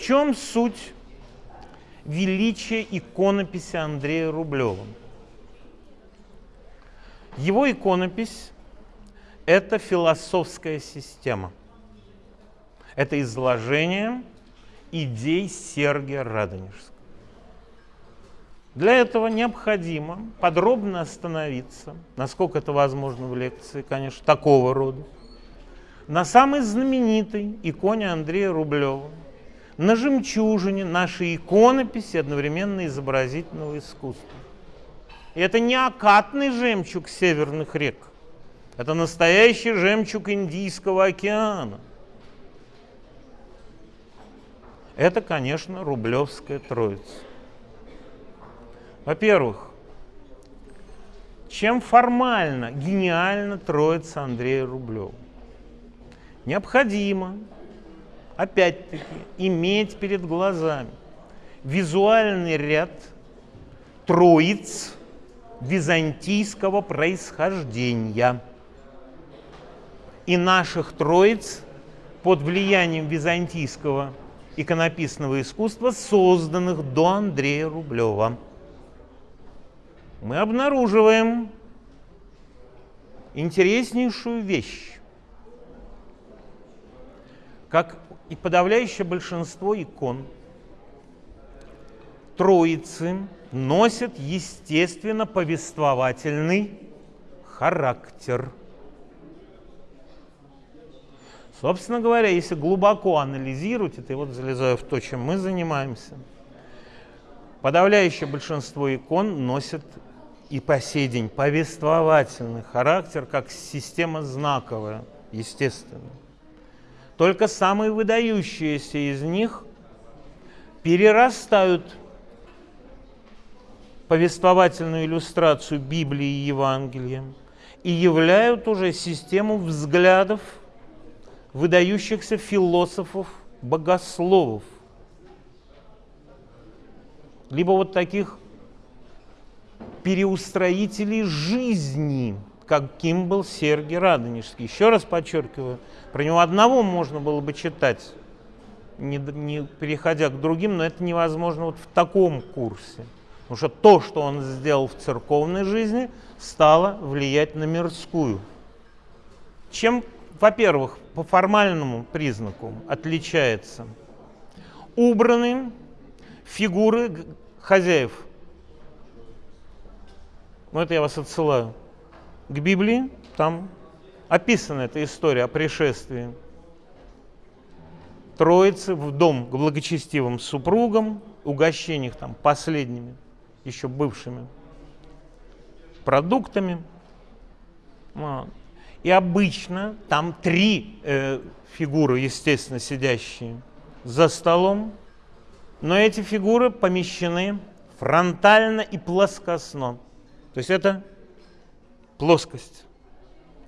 В чем суть величия иконописи Андрея Рублева? Его иконопись – это философская система. Это изложение идей Сергия Радонежского. Для этого необходимо подробно остановиться, насколько это возможно в лекции, конечно, такого рода, на самой знаменитой иконе Андрея Рублева, на жемчужине нашей иконописи одновременно изобразительного искусства. И это не окатный жемчуг северных рек, это настоящий жемчуг Индийского океана. Это, конечно, Рублевская Троица. Во-первых, чем формально, гениально Троица Андрея Рублева? Необходимо, опять-таки, иметь перед глазами визуальный ряд троиц византийского происхождения и наших троиц под влиянием византийского иконописного искусства, созданных до Андрея Рублева. Мы обнаруживаем интереснейшую вещь. Как и подавляющее большинство икон, Троицы носят естественно повествовательный характер. Собственно говоря, если глубоко анализировать это, и вот залезаю в то, чем мы занимаемся, подавляющее большинство икон носят и по сей день повествовательный характер, как система знаковая, естественно. Только самые выдающиеся из них перерастают повествовательную иллюстрацию Библии и Евангелия и являют уже систему взглядов выдающихся философов, богословов, либо вот таких переустроителей жизни, каким был Сергий Радонежский. Еще раз подчеркиваю, про него одного можно было бы читать, не, не переходя к другим, но это невозможно вот в таком курсе. Потому что то, что он сделал в церковной жизни, стало влиять на мирскую. Чем, во-первых, по формальному признаку отличается убраны фигуры хозяев – ну это я вас отсылаю к Библии, там описана эта история о пришествии Троицы в дом к благочестивым супругам, угощениях там последними, еще бывшими продуктами. И обычно там три э, фигуры, естественно, сидящие за столом, но эти фигуры помещены фронтально и плоскостно. То есть это плоскость.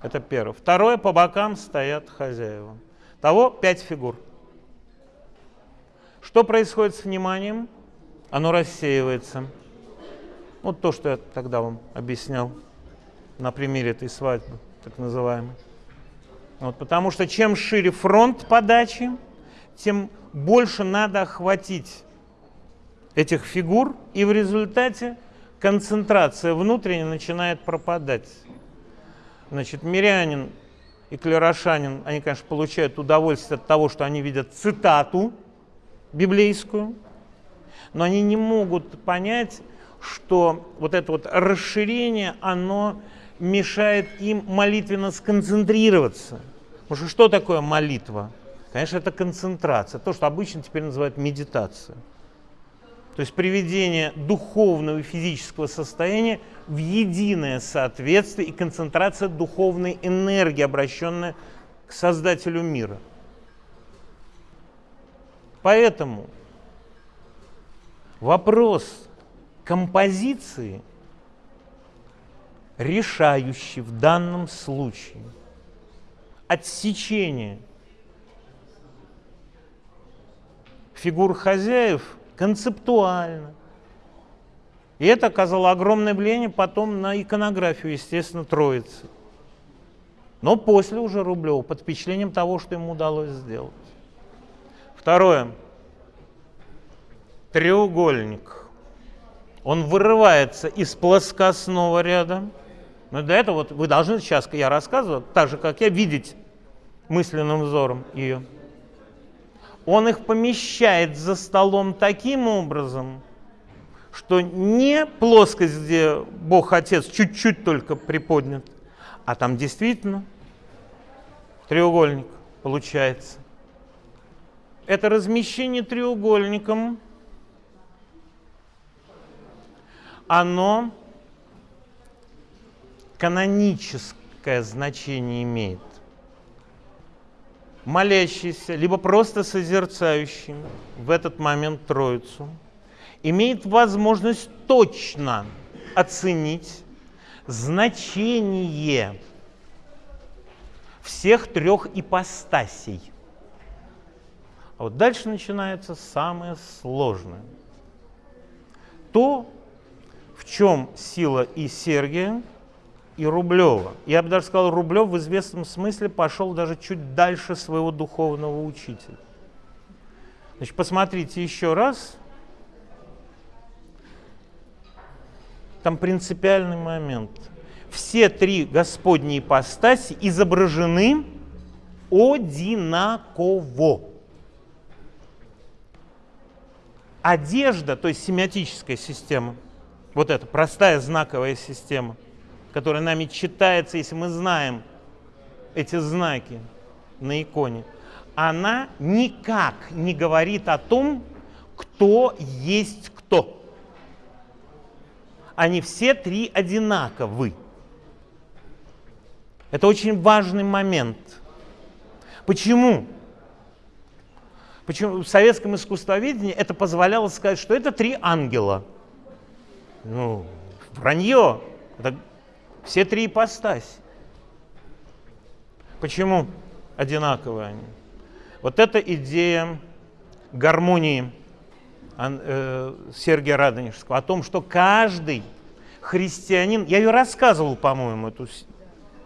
Это первое. Второе, по бокам стоят хозяева. Того пять фигур. Что происходит с вниманием? Оно рассеивается. Вот то, что я тогда вам объяснял на примере этой свадьбы, так называемой. Вот, потому что чем шире фронт подачи, тем больше надо охватить этих фигур, и в результате концентрация внутренняя начинает пропадать. Значит, мирянин и клерошанин, они, конечно, получают удовольствие от того, что они видят цитату библейскую, но они не могут понять, что вот это вот расширение, оно мешает им молитвенно сконцентрироваться. Потому что что такое молитва? Конечно, это концентрация, то, что обычно теперь называют медитация. То есть приведение духовного и физического состояния в единое соответствие и концентрация духовной энергии, обращенная к Создателю мира. Поэтому вопрос композиции решающий в данном случае. Отсечение фигур хозяев – концептуально. И это оказало огромное влияние потом на иконографию, естественно, Троицы. Но после уже Рублева, под впечатлением того, что ему удалось сделать. Второе. треугольник. Он вырывается из плоскостного ряда. Но для этого вот вы должны сейчас, я рассказываю, так же, как я, видеть мысленным взором ее. Он их помещает за столом таким образом, что не плоскость, где Бог Отец чуть-чуть только приподнят, а там действительно треугольник получается. Это размещение треугольником, оно каноническое значение имеет. Молящийся, либо просто созерцающий в этот момент Троицу, имеет возможность точно оценить значение всех трех ипостасей. А вот дальше начинается самое сложное. То, в чем сила и Сергия, и Рублева. Я бы даже сказал, Рублев в известном смысле пошел даже чуть дальше своего духовного учителя. Значит, посмотрите еще раз. Там принципиальный момент. Все три Господние ипостаси изображены одинаково. Одежда, то есть семиотическая система, вот эта простая знаковая система, которая нами читается, если мы знаем эти знаки на иконе, она никак не говорит о том, кто есть кто. Они все три одинаковы. Это очень важный момент. Почему? Почему в советском искусствоведении это позволяло сказать, что это три ангела. Ну, вранье. Это все три ипостаси. Почему одинаковые они? Вот эта идея гармонии э, Сергия Радонежского, о том, что каждый христианин, я ее рассказывал, по-моему, эту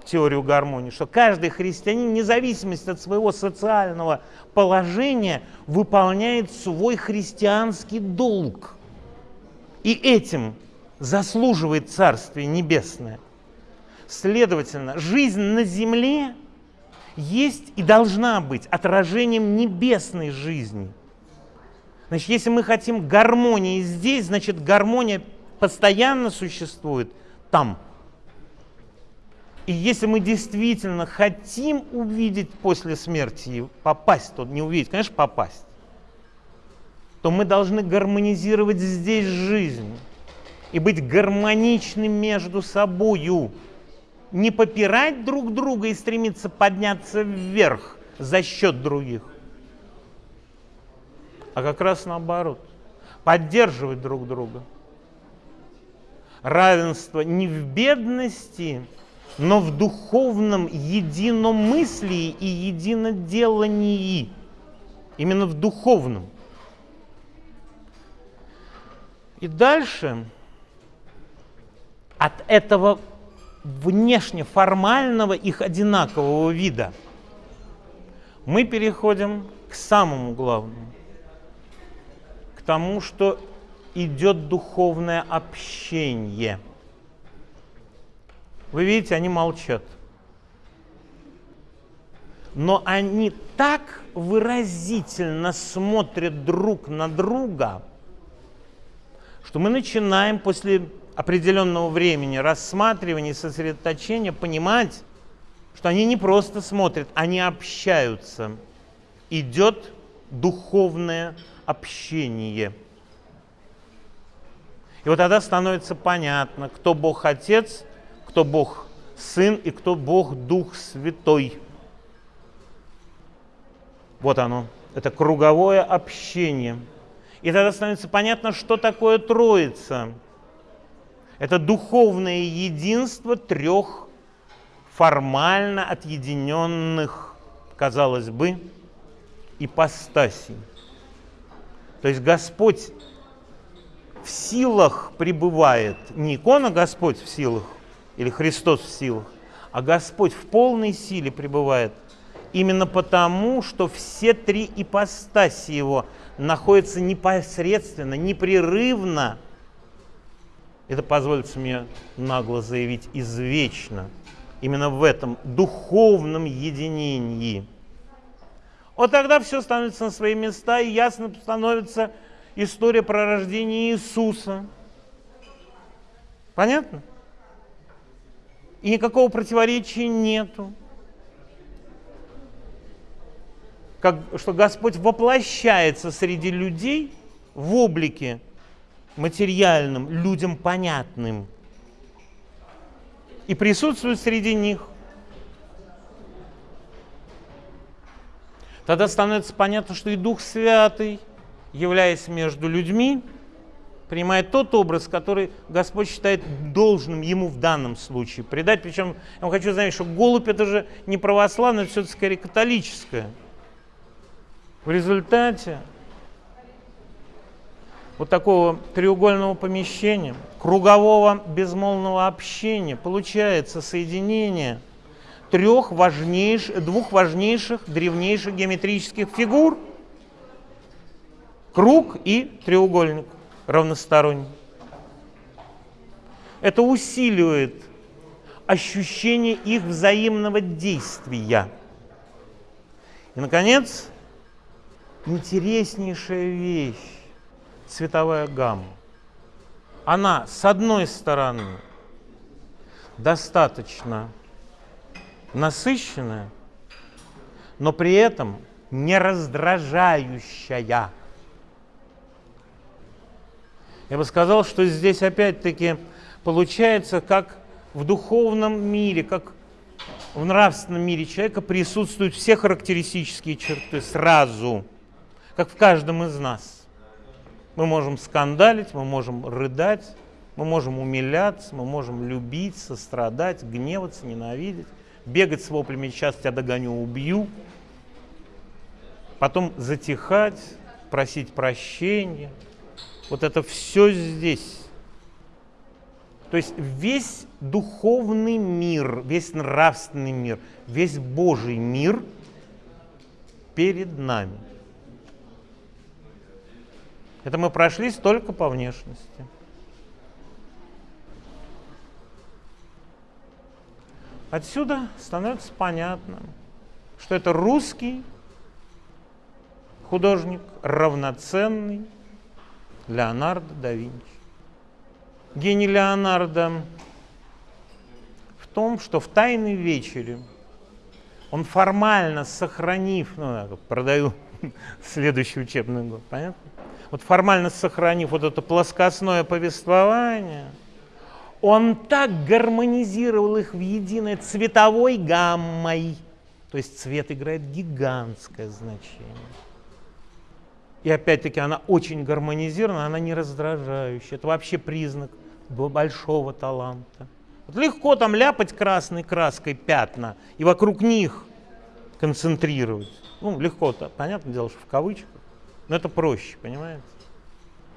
теорию гармонии, что каждый христианин, вне зависимости от своего социального положения, выполняет свой христианский долг. И этим заслуживает Царствие Небесное. Следовательно, жизнь на земле есть и должна быть отражением небесной жизни. Значит, если мы хотим гармонии здесь, значит, гармония постоянно существует там. И если мы действительно хотим увидеть после смерти, попасть, то не увидеть, конечно, попасть, то мы должны гармонизировать здесь жизнь и быть гармоничным между собою не попирать друг друга и стремиться подняться вверх за счет других, а как раз наоборот, поддерживать друг друга. Равенство не в бедности, но в духовном единомыслии и единоделании. Именно в духовном. И дальше от этого внешне формального их одинакового вида, мы переходим к самому главному, к тому, что идет духовное общение. Вы видите, они молчат. Но они так выразительно смотрят друг на друга, что мы начинаем после определенного времени рассматривания сосредоточения понимать, что они не просто смотрят, они общаются. Идет духовное общение. И вот тогда становится понятно, кто Бог Отец, кто Бог Сын и кто Бог Дух Святой. Вот оно. Это круговое общение. И тогда становится понятно, что такое Троица – это духовное единство трех формально отъединенных, казалось бы, ипостасей. То есть Господь в силах пребывает, не икона Господь в силах или Христос в силах, а Господь в полной силе пребывает Именно потому, что все три ипостаси его находятся непосредственно, непрерывно, это позволится мне нагло заявить, извечно, именно в этом духовном единении. Вот тогда все становится на свои места, и ясно становится история про рождение Иисуса. Понятно? И никакого противоречия нету. как, что Господь воплощается среди людей в облике материальным, людям понятным, и присутствует среди них. Тогда становится понятно, что и Дух Святый, являясь между людьми, принимает тот образ, который Господь считает должным ему в данном случае придать. Причем я вам хочу заметить, что голубь это же не православное, это все-таки скорее католическое. В результате вот такого треугольного помещения, кругового безмолвного общения получается соединение трех важнейших, двух важнейших древнейших геометрических фигур. Круг и треугольник равносторонний. Это усиливает ощущение их взаимного действия. И, наконец, интереснейшая вещь – цветовая гамма. Она, с одной стороны, достаточно насыщенная, но при этом не раздражающая. Я бы сказал, что здесь опять-таки получается, как в духовном мире, как в нравственном мире человека присутствуют все характеристические черты сразу – как в каждом из нас. Мы можем скандалить, мы можем рыдать, мы можем умиляться, мы можем любить, сострадать, гневаться, ненавидеть, бегать с воплями «сейчас тебя догоню, убью», потом затихать, просить прощения. Вот это все здесь. То есть весь духовный мир, весь нравственный мир, весь Божий мир перед нами. Это мы прошлись только по внешности. Отсюда становится понятно, что это русский художник, равноценный Леонардо да Винчи. Гений Леонардо в том, что в «Тайной вечере» он формально сохранив, ну, продаю следующий учебный год, понятно? Вот формально сохранив вот это плоскостное повествование, он так гармонизировал их в единой цветовой гаммой. То есть цвет играет гигантское значение. И опять-таки она очень гармонизирована, она не раздражающая. Это вообще признак большого таланта. Вот легко там ляпать красной краской пятна и вокруг них концентрировать. Ну, легко-то, понятное дело, что в кавычках. Но это проще, понимаете?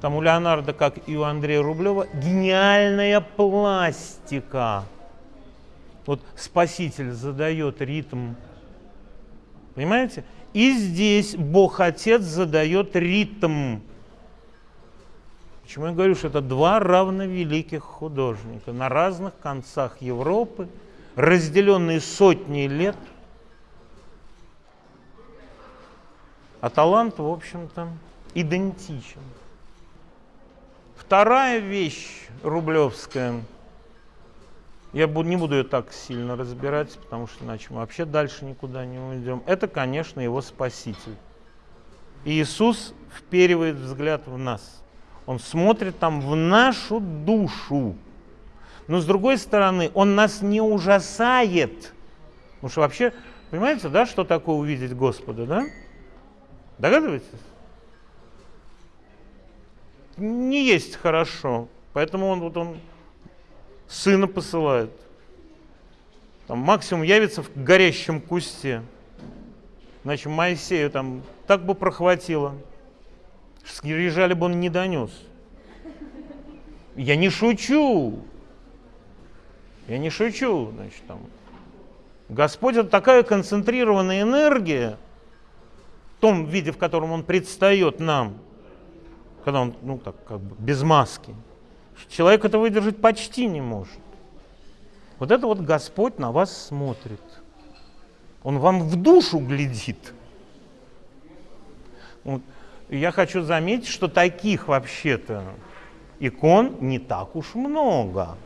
Там у Леонардо, как и у Андрея Рублева, гениальная пластика. Вот Спаситель задает ритм, понимаете? И здесь Бог Отец задает ритм. Почему я говорю, что это два равновеликих художника на разных концах Европы, разделенные сотни лет – А талант, в общем-то, идентичен. Вторая вещь рублевская, я не буду ее так сильно разбирать, потому что иначе мы вообще дальше никуда не уйдем. Это, конечно, его спаситель. Иисус вперивает взгляд в нас. Он смотрит там в нашу душу. Но с другой стороны, он нас не ужасает. Потому что вообще, понимаете, да, что такое увидеть Господа, да? Догадываетесь? Не есть хорошо, поэтому он вот он сына посылает. Там максимум явится в горящем кусте. Значит, Моисею там так бы прохватило. Скрижали бы он не донес. Я не шучу. Я не шучу, значит, там. Господь это такая концентрированная энергия, том виде, в котором Он предстает нам, когда Он, ну так, как бы без маски, человек это выдержать почти не может. Вот это вот Господь на вас смотрит. Он вам в душу глядит. Вот. Я хочу заметить, что таких вообще-то икон не так уж много.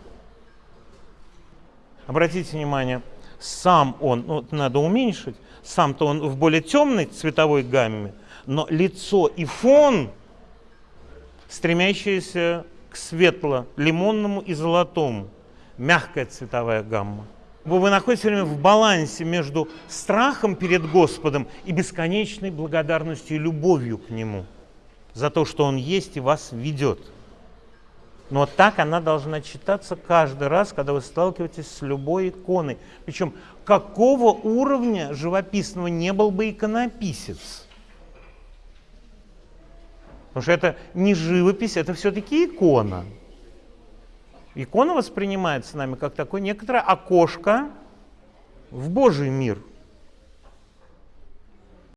Обратите внимание, сам он, ну, надо уменьшить, сам-то он в более темной цветовой гамме, но лицо и фон, стремящиеся к светло-лимонному и золотому, мягкая цветовая гамма. Вы находитесь все время в балансе между страхом перед Господом и бесконечной благодарностью и любовью к Нему за то, что Он есть и вас ведет. Но так она должна читаться каждый раз, когда вы сталкиваетесь с любой иконой. Причем какого уровня живописного не был бы иконописец? Потому что это не живопись, это все-таки икона. Икона воспринимается нами как такое некоторое окошко в Божий мир –